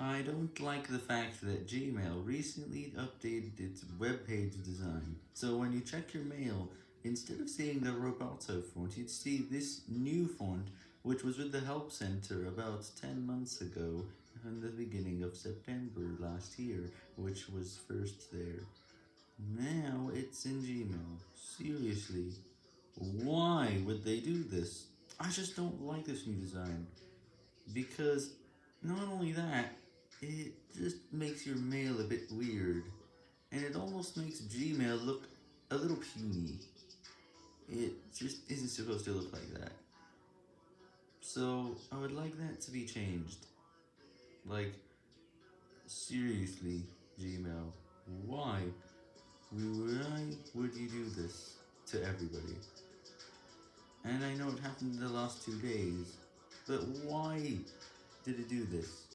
I don't like the fact that Gmail recently updated its web page design, so when you check your mail, instead of seeing the Roboto font, you'd see this new font, which was with the Help Center about 10 months ago, in the beginning of September last year, which was first there. Now it's in Gmail. Seriously, why would they do this? I just don't like this new design, because not only that, it just makes your mail a bit weird, and it almost makes Gmail look a little puny. It just isn't supposed to look like that. So, I would like that to be changed. Like, seriously, Gmail, why? Why would you do this to everybody? And I know it happened in the last two days, but why did it do this?